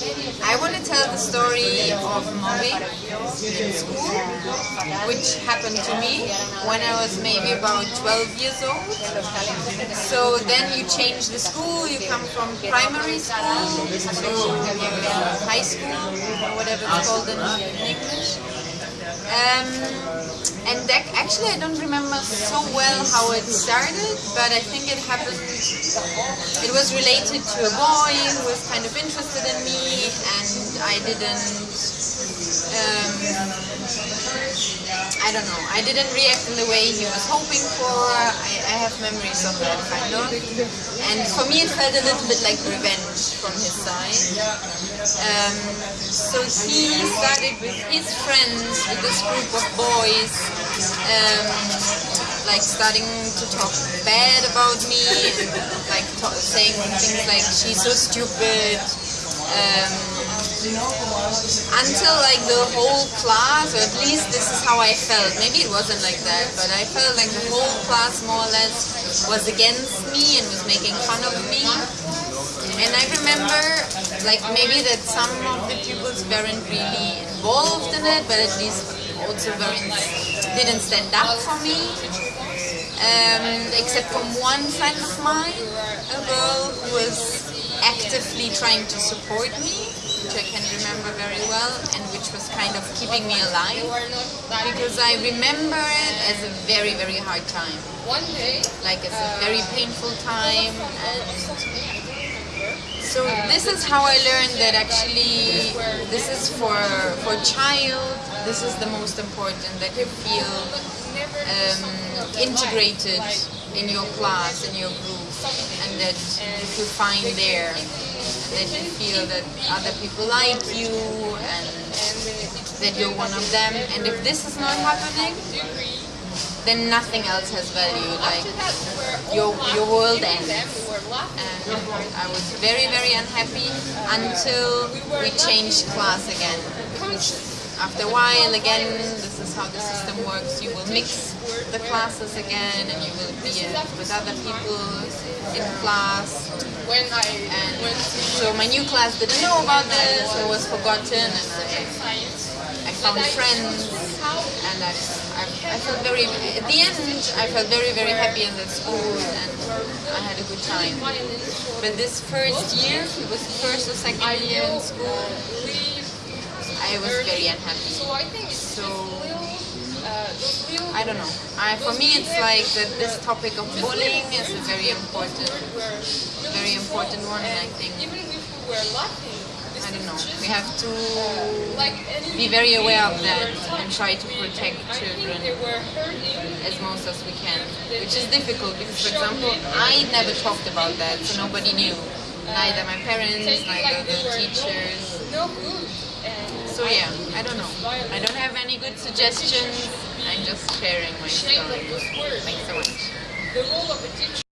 I want to tell the story of mobbing in school, which happened to me when I was maybe about 12 years old. So then you change the school, you come from primary school to high school, or whatever it's called in English. Um, and actually I don't remember so well how it started, but I think it happened, it was related to a boy who was kind of interested in me and I didn't, um, I don't know, I didn't react in the way he was hoping for, I, I have memories of that kind of, and for me it felt a little bit like revenge from his side. Um, so he started with his friends, with this group of boys, um, like starting to talk bad about me, like saying things like she's so stupid. Um, until like the whole class, or at least this is how I felt. Maybe it wasn't like that, but I felt like the whole class more or less was against me and was making fun of me. And I remember, like maybe that some of the pupils weren't really involved in it, but at least also weren't, didn't stand up for me. Um, except from one friend of mine, a girl who was actively trying to support me, which I can remember very well, and which was kind of keeping me alive, because I remember it as a very, very hard time. Like it's a very painful time, and so this is how I learned that actually this is for for child. This is the most important that you feel um, integrated in your class, in your group, and that you find there, that you feel that other people like you and that you're one of them. And if this is not happening, then nothing else has value. Like your your world ends. And I was very very unhappy until we changed class again. After a while, again, this is how the system works. You will mix the classes again, and you will be uh, with other people in class. So my new class didn't know about this. It was forgotten, and Found friends, and I, I, I felt very. At the end, I felt very very happy in that school, and I had a good time. But this first year, it was the first or second year in school, I was very unhappy. So I don't know. I, for me, it's like that this topic of bullying is a very important, very important one, and I think I don't know. We have to be very aware of that and try to protect children as most as we can, which is difficult because, for example, I never talked about that, so nobody knew. Neither my parents, neither the teachers. So yeah, I don't know. I don't have any good suggestions. I'm just sharing my story. Thanks so much.